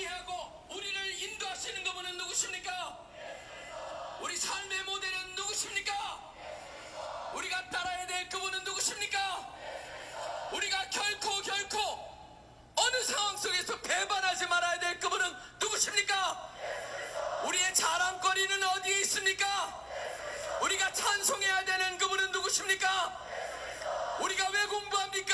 정의하고 우리를 인도하시는 그분은 누구십니까? 우리 삶의 모델은 누구십니까? 우리가 따라야 될 그분은 누구십니까? 우리가 결코 결코 어느 상황 속에서 배반하지 말아야 될 그분은 누구십니까? 우리의 자랑거리는 어디에 있습니까? 우리가 찬송해야 되는 그분은 누구십니까? 우리가 왜 공부합니까?